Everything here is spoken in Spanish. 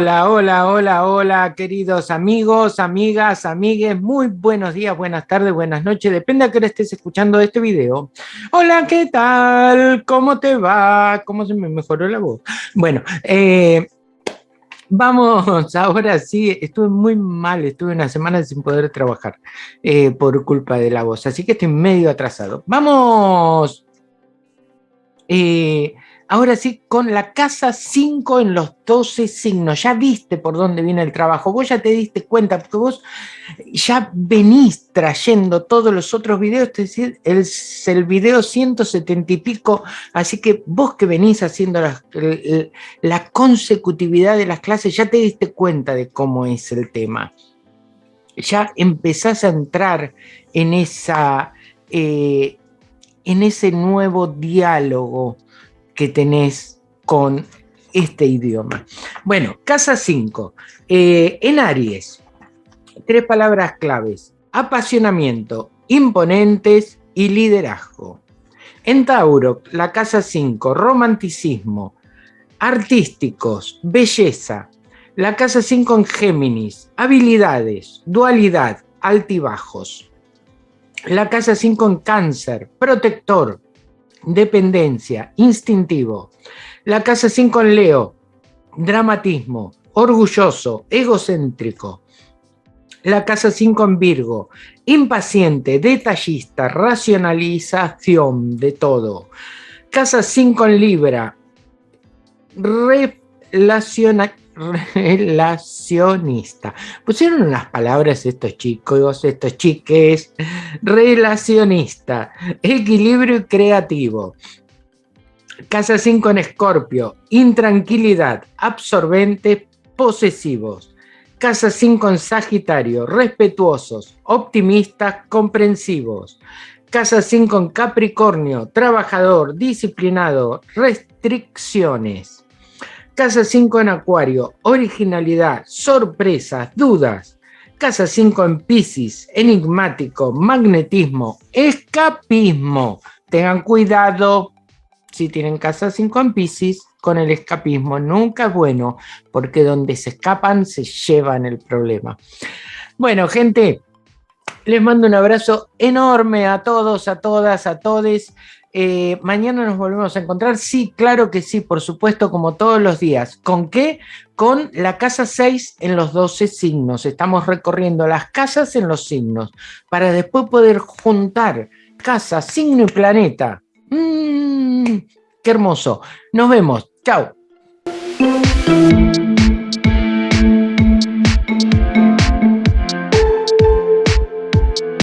Hola, hola, hola, hola, queridos amigos, amigas, amigues, muy buenos días, buenas tardes, buenas noches, depende a qué estés escuchando este video. Hola, ¿qué tal? ¿Cómo te va? ¿Cómo se me mejoró la voz? Bueno, eh, vamos, ahora sí, estuve muy mal, estuve una semana sin poder trabajar eh, por culpa de la voz, así que estoy medio atrasado. Vamos... Eh, Ahora sí, con la casa 5 en los 12 signos, ya viste por dónde viene el trabajo, vos ya te diste cuenta, porque vos ya venís trayendo todos los otros videos, es decir, es el video 170 y pico, así que vos que venís haciendo la, la consecutividad de las clases, ya te diste cuenta de cómo es el tema. Ya empezás a entrar en, esa, eh, en ese nuevo diálogo, que tenés con este idioma. Bueno, casa 5. Eh, en Aries, tres palabras claves. Apasionamiento, imponentes y liderazgo. En Tauro, la casa 5, romanticismo, artísticos, belleza. La casa 5 en Géminis, habilidades, dualidad, altibajos. La casa 5 en Cáncer, protector, dependencia, instintivo. La casa 5 en Leo, dramatismo, orgulloso, egocéntrico. La casa 5 en Virgo, impaciente, detallista, racionalización de todo. Casa 5 en Libra, relaciona, relacionista. Pusieron unas palabras estos chicos, estos chiques. Relacionista, equilibrio y creativo. Casa 5 en Escorpio, intranquilidad, absorbente, posesivos. Casa 5 en Sagitario, respetuosos, optimistas, comprensivos. Casa 5 en Capricornio, trabajador, disciplinado, restricciones. Casa 5 en Acuario, originalidad, sorpresas, dudas. Casa 5 en Pisces, enigmático, magnetismo, escapismo. Tengan cuidado si tienen casa 5 en Pisces con el escapismo. Nunca es bueno porque donde se escapan se llevan el problema. Bueno, gente, les mando un abrazo enorme a todos, a todas, a todes. Eh, mañana nos volvemos a encontrar. Sí, claro que sí, por supuesto, como todos los días. ¿Con qué? Con la casa 6 en los 12 signos. Estamos recorriendo las casas en los signos para después poder juntar casa, signo y planeta. Mm, ¡Qué hermoso! Nos vemos. Chao.